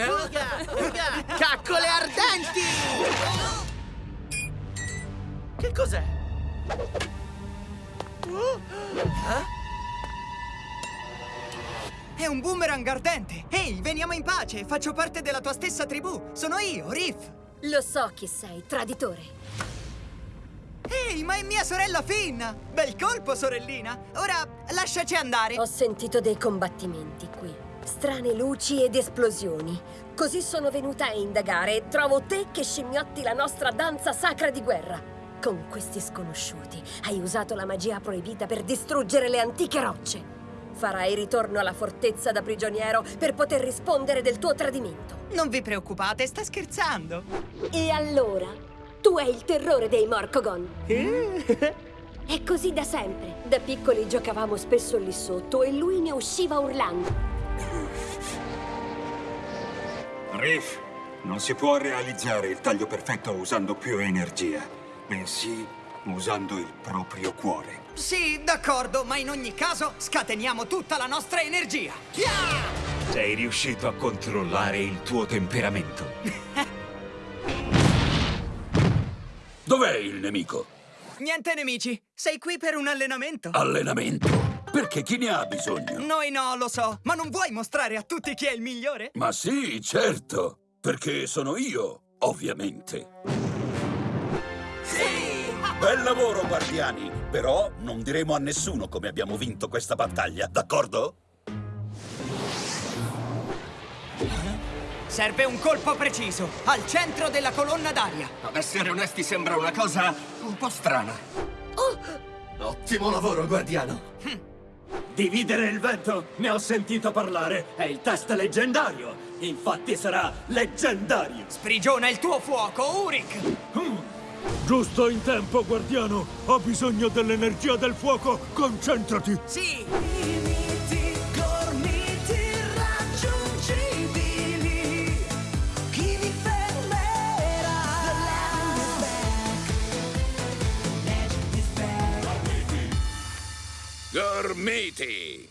Uga, uga, caccole ardenti! Che cos'è? È un boomerang ardente! Ehi, veniamo in pace! Faccio parte della tua stessa tribù! Sono io, Riff! Lo so chi sei, traditore. Ehi, ma è mia sorella Finn! Bel colpo, sorellina! Ora lasciaci andare! Ho sentito dei combattimenti qui. Strane luci ed esplosioni. Così sono venuta a indagare e trovo te che scimmiotti la nostra danza sacra di guerra. Con questi sconosciuti hai usato la magia proibita per distruggere le antiche rocce. Farai ritorno alla fortezza da prigioniero per poter rispondere del tuo tradimento. Non vi preoccupate, sta scherzando! E allora? Tu hai il terrore dei Morcogon. È così da sempre. Da piccoli giocavamo spesso lì sotto e lui ne usciva urlando. Riff, non si può realizzare il taglio perfetto usando più energia, bensì usando il proprio cuore. Sì, d'accordo, ma in ogni caso scateniamo tutta la nostra energia! Yeah! Sei riuscito a controllare il tuo temperamento. Dov'è il nemico? Niente nemici, sei qui per un allenamento? Allenamento? Perché chi ne ha bisogno? Noi no, lo so, ma non vuoi mostrare a tutti chi è il migliore? Ma sì, certo! Perché sono io, ovviamente. Sì! Bel lavoro, guardiani! Però non diremo a nessuno come abbiamo vinto questa battaglia, d'accordo? Serve un colpo preciso, al centro della colonna d'aria. Ad essere onesti sembra una cosa un po' strana. Ottimo lavoro, guardiano. Dividere il vento? Ne ho sentito parlare. È il test leggendario. Infatti sarà leggendario. Sprigiona il tuo fuoco, Uric! Giusto in tempo, guardiano! Ho bisogno dell'energia del fuoco! Concentrati! Sì! Gormiti!